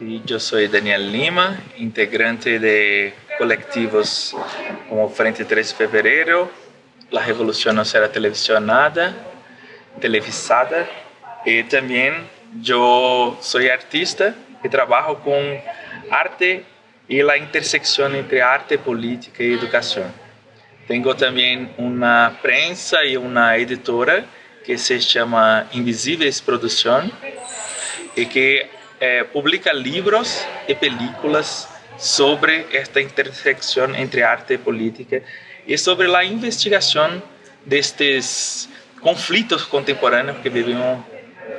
Sí, yo soy Daniel Lima, integrante de colectivos como Frente 3 de Fevereiro, La Revolución No Será Televisionada, televisada, y también yo soy artista y trabajo con arte y la intersección entre arte, política y educación. Tengo también una prensa y una editora que se llama Invisibles Producción y que eh, publica livros e películas sobre esta intersecção entre arte e política e sobre a investigação destes conflitos contemporâneos que vivemos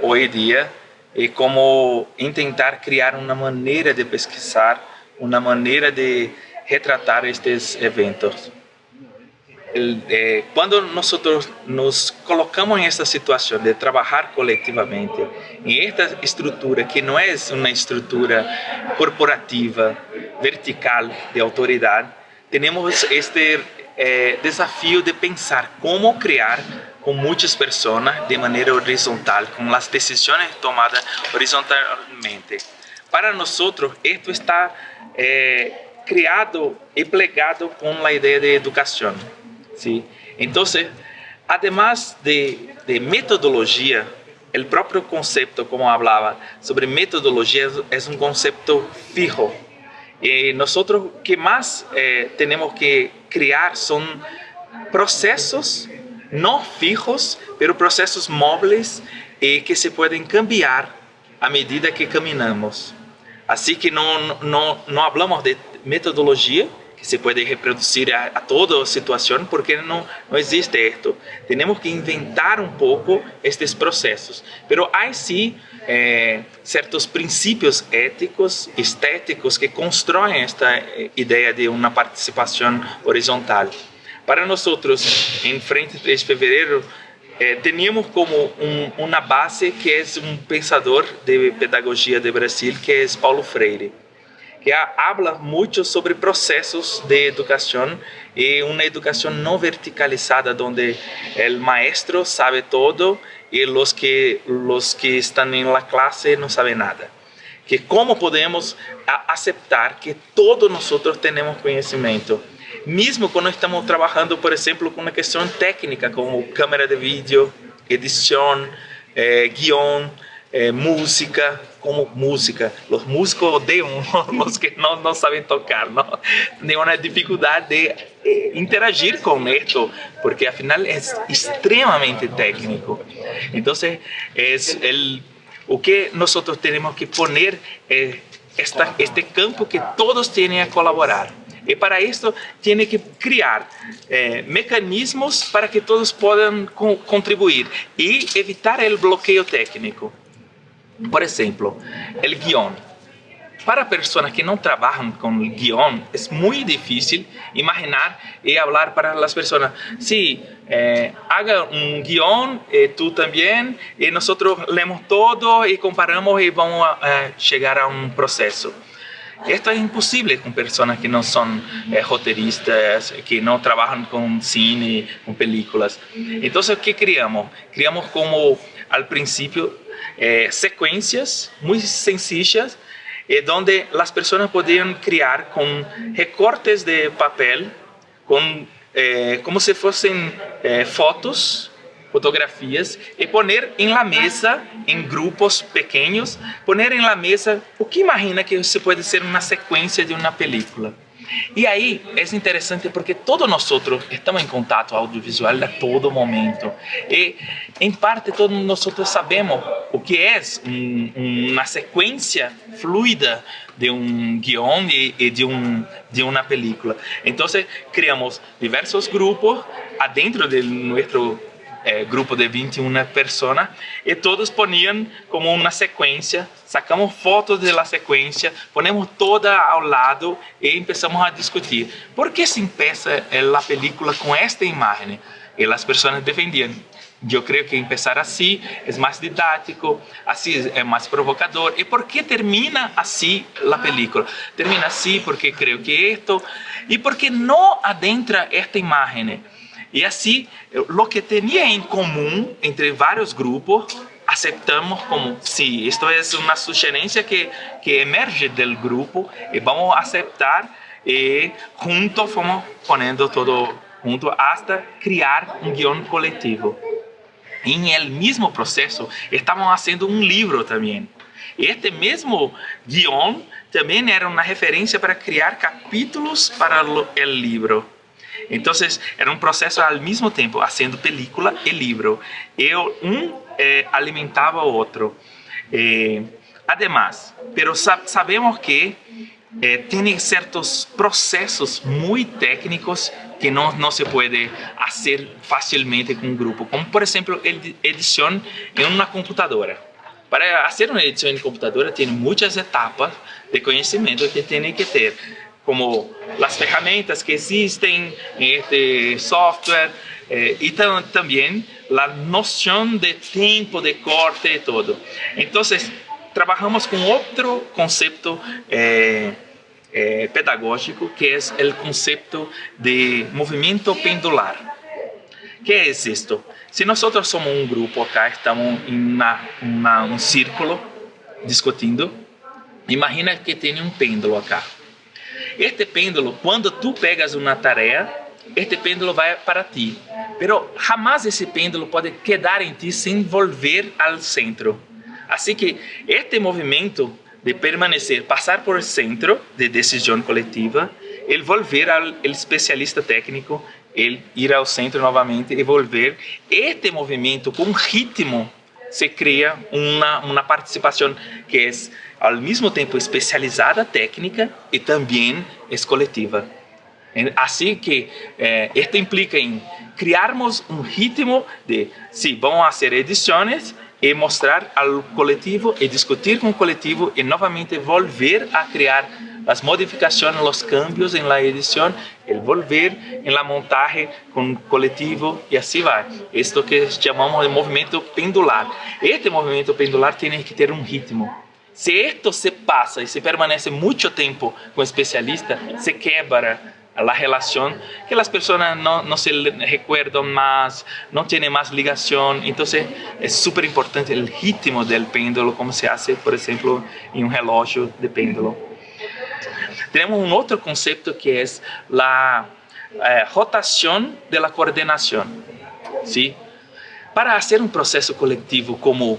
hoje em dia e como tentar criar uma maneira de pesquisar, uma maneira de retratar estes eventos. Eh, cuando nosotros nos colocamos en esta situación de trabajar colectivamente, en esta estructura que no es una estructura corporativa, vertical, de autoridad, tenemos este eh, de pensar cómo crear con muchas personas de manera horizontal, con las decisiones tomadas horizontalmente. Para nosotros esto está eh, creado y plegado con la idea de educación. ¿Sí? Entonces, además de, de metodología, el propio concepto, como hablaba, sobre metodología es un concepto fijo. Y nosotros que más eh, tenemos que crear son procesos no fijos, pero procesos móviles eh, que se pueden cambiar a medida que caminamos. Así que no, no, no hablamos de metodología, que se puede reproducir a, a toda situación porque no, no existe esto. Tenemos que inventar un poco estos procesos, pero hay sí eh, ciertos principios éticos, estéticos que construyen esta eh, idea de una participación horizontal. Para nosotros, en Frente 3 de Fevereiro, eh, teníamos como un, una base que es un pensador de pedagogía de Brasil, que es Paulo Freire que habla muito sobre processos de educação e uma educação não verticalizada, onde o maestro sabe todo e os que os que estão na classe não sabem nada. Que como podemos aceitar que todos nós temos conhecimento, mesmo quando estamos trabalhando, por exemplo, com uma questão técnica como câmera de vídeo, edição, eh, guião, eh, música, como música. Os músicos odeiam os que não, não sabem tocar, não? Tem uma dificuldade de eh, interagir com isso, porque afinal é extremamente técnico. Então, é el, o que nós temos que poner é esta, este campo que todos têm a colaborar. E para isso, tem que criar eh, mecanismos para que todos possam co contribuir e evitar o bloqueio técnico. Por exemplo, o guión. Para pessoas que não trabalham com guión, é muito difícil imaginar e falar para as pessoas, sí, eh, haga um guión, eh, tú também, e nós lemos todo e comparamos e vamos a, chegar a um processo. Isto é impossível com pessoas que não são eh, roteiristas, que não trabalham com cine, com películas. Então, o que criamos? Criamos como, ao princípio, eh, secuencias muy sencillas eh, donde las personas podían crear con recortes de papel, con, eh, como si fuesen eh, fotos, fotografías, y poner en la mesa, en grupos pequeños, poner en la mesa o que imagina que se puede ser una secuencia de una película. E aí é interessante porque todos nós estamos em contato audiovisual a todo momento. E, em parte, todos nós sabemos o que é um, uma sequência fluida de um guião e, e de, um, de uma película. Então, criamos diversos grupos adentro de nosso eh, grupo de 21 personas y todos ponían como una secuencia, sacamos fotos de la secuencia, ponemos toda ao lado y empezamos a discutir. ¿Por qué se empieza la película con esta imagen? Y las personas defendían. Yo creo que empezar así es más didáctico, así es más provocador. ¿Y por qué termina así la película? Termina así porque creo que esto... ¿Y por qué no adentra esta imagen? E assim, o que tinha em comum entre vários grupos aceptamos como, sim, isto é uma sugerência que, que emerge do grupo e vamos aceitar e juntos fomos ponendo todo junto hasta criar um guião coletivo. Em el mesmo processo, estavam fazendo um livro também. Este mesmo guião também era uma referência para criar capítulos para o livro. Então, era um processo ao mesmo tempo, fazendo película e livro. E um eh, alimentava o outro. Eh, además, pero sabemos que eh, certos processos muito técnicos que não, se pode fazer facilmente com um grupo, como por exemplo edição em uma computadora. Para fazer uma edição em computadora tem muitas etapas de conhecimento que tem que ter, como as ferramentas que existem em este software eh, tam, também a noção de tempo de corte e todo. Então, trabalhamos com outro conceito eh, eh, pedagógico que é o conceito de movimento pendular. que é isto? Se nós somos um grupo acá, estamos em um círculo discutindo, imagina que tem um pêndulo acá. Este pêndulo, quando tu pegas uma tarefa, este pêndulo vai para ti. Pero jamás esse pêndulo pode quedar em ti sem volver ao centro. Assim que este movimento de permanecer, passar por centro de decisão coletiva, ele volver ao especialista técnico, ele ir ao centro novamente e volver. Este movimento com ritmo se cria uma, uma participação que é ao mesmo tempo especializada técnica e também é coletiva. Assim que eh, implica em criarmos um ritmo de, sim, vamos fazer edições e mostrar ao coletivo e discutir com o coletivo e novamente volver a criar as modificações, os cambios em la edição, el volver em la montagem com o coletivo e assim vai. Isto que chamamos de movimento pendular. Este movimento pendular tem que ter um ritmo. Se isto se passa e se permanece muito tempo com o especialista, se quebra la relación, que las personas no, no se recuerdan más, no tienen más ligación. Entonces es súper importante el ritmo del péndulo, como se hace, por ejemplo, en un reloj de péndulo. Tenemos un otro concepto que es la eh, rotación de la coordinación. ¿sí? Para hacer un proceso colectivo como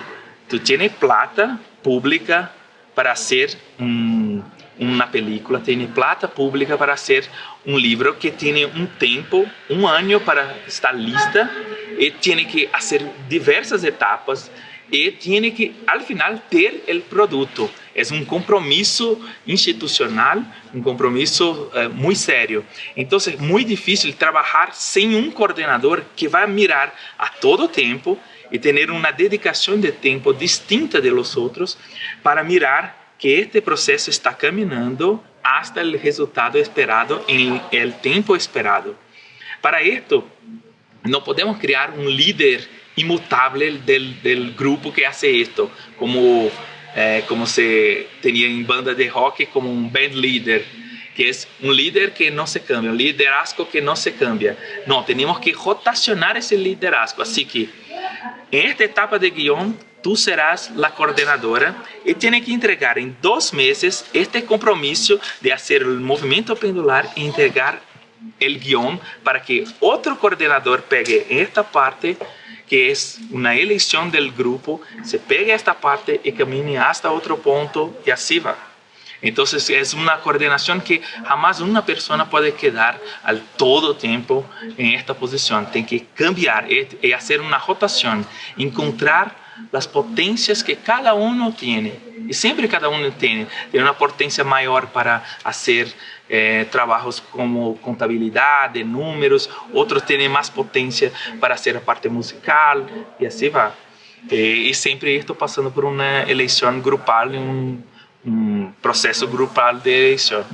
tú tienes plata pública para hacer un uma película, tem plata pública para ser um livro que tem um tempo, um ano para estar lista e tem que fazer diversas etapas e tem que, al final, ter o produto. É um compromisso institucional, um compromisso uh, muito sério. Então, é muito difícil trabalhar sem um coordenador que vai mirar a todo tempo e ter uma dedicação de tempo distinta de los outros para mirar que este processo está caminhando hasta o resultado esperado em el tempo esperado. Para isto, não podemos criar um líder imutável del, del grupo que hace isto, como eh, como se tinha em banda de rock como um band leader, que é um líder que não se cambia, um liderazgo que não se cambia. Não, temos que rotacionar esse liderazgo. Assim que, em esta etapa de guião, tú serás la coordinadora y tiene que entregar en dos meses este compromiso de hacer el movimiento pendular e entregar el guión para que otro coordinador pegue esta parte que es una elección del grupo, se pegue esta parte y camine hasta otro punto y así va. Entonces es una coordinación que jamás una persona puede quedar al todo tiempo en esta posición. Tiene que cambiar y hacer una rotación, encontrar das potências que cada um tem. E sempre cada um tem, tem uma potência maior para fazer eh, como contabilidade, números, outros têm mais potência para fazer a parte musical e assim vai. E, e sempre estou passando por uma eleição grupal, um, um processo grupal de eleição.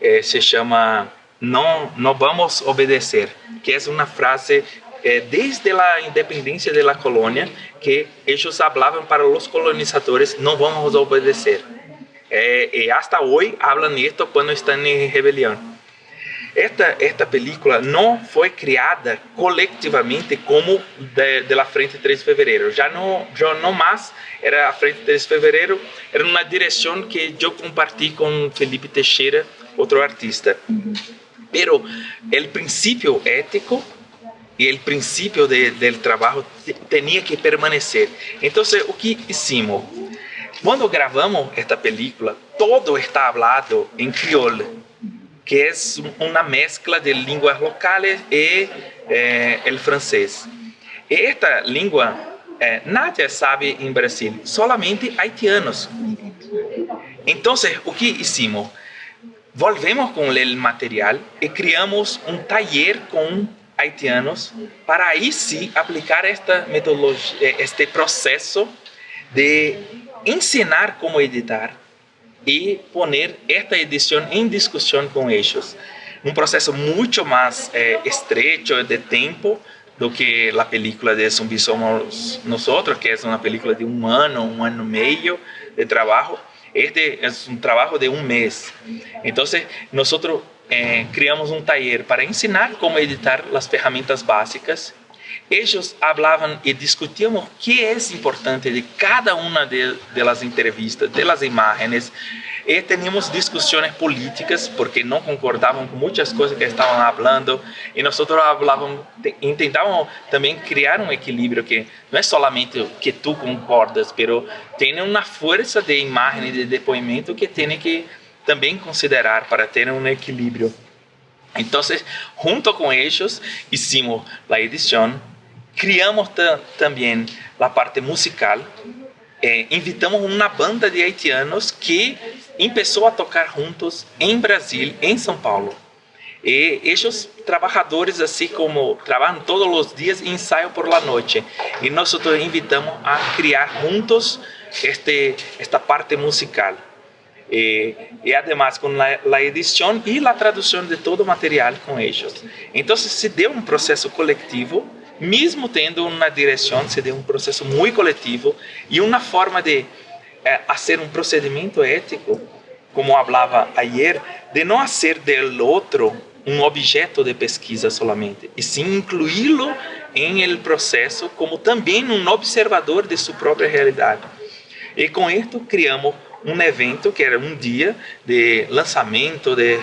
Eh, se chama não, não vamos obedecer, que é uma frase eh, desde a independência da colônia que eles falavam para os colonizadores não vamos obedecer. Eh, e hasta hoje falam isto quando estão em rebelião. esta, esta película não foi criada coletivamente como de, de la Frente 3 de Fevereiro. Já não, já não mais era a Frente 3 de Fevereiro, era uma direção que eu compartilhei com Felipe Teixeira, outro artista. Uhum. Pero o princípio ético e o princípio de, do trabalho tinha que permanecer. Então, o que hicimos? Quando gravamos esta película, todo está hablado em crioulo que é uma mescla de línguas locais e eh, o francês. Esta língua eh, nadie sabe em Brasil, solamente haitianos. Então, o que hicimos? Volvemos com o material e criamos um taller com haitianos para aí sim aplicar esta metodologia, eh, este processo de ensinar como editar, e poner esta edição em discussão com eles. Um processo muito mais eh, estrecho de tempo do que a película de Zumbi Somos Nosotros, que é uma película de um ano, um ano e meio de trabalho. Este é um trabalho de um mês. Então, nós eh, criamos um taller para ensinar como editar as ferramentas básicas. Eles falavam e discutiam o que é importante de cada uma de, de entrevistas, de las imágenes, e tínhamos discussões políticas porque não concordavam com muitas coisas que estavam falando e nós falávamos, tentávamos também criar um equilíbrio que não é somente que tu concordas, pero tem uma força de imagem de depoimento que tem que também considerar para ter um equilíbrio. Então, junto com eles, hicimos a edição criamos também a parte musical. Eh, invitamos uma banda de haitianos que começou a tocar juntos em Brasil, em São Paulo. E eles, trabalhadores assim como trabalham todos os dias ensaiam por la noite. E nós invitamos a criar juntos este, esta parte musical. E, e además com a edição e a tradução de todo material com eles. Então se deu um processo coletivo mesmo tendo uma direção, se deu um processo muito coletivo e uma forma de eh, um procedimento ético, como falava ayer, de não fazer do outro um objeto de pesquisa solamente, e sim incluí-lo em el processo como também um observador de sua própria realidade. E com isto criamos um evento que era um dia de lançamento de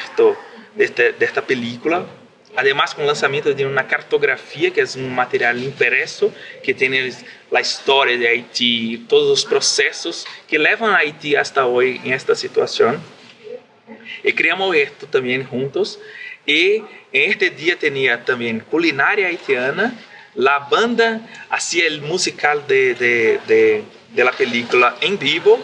desta, desta película Además, con el lanzamiento de una cartografía, que es un material impreso, que tiene la historia de Haití, todos los procesos que llevan a Haití hasta hoy en esta situación. Y creamos esto también juntos. En este día tenía también culinaria haitiana, la banda hacía el musical de, de, de, de la película en vivo,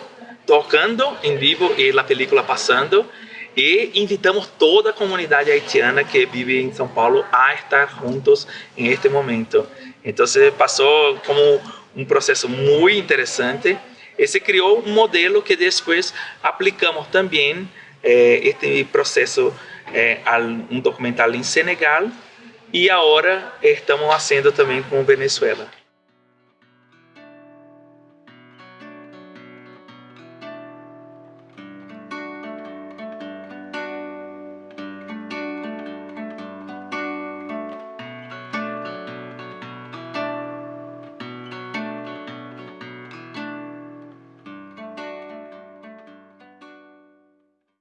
tocando en vivo y la película pasando e invitamos toda a comunidade haitiana que vive em São Paulo a estar juntos em este momento. Então, passou como um processo muito interessante e se criou um modelo que depois aplicamos também eh, este processo eh, a um documental em Senegal e agora estamos fazendo também com Venezuela.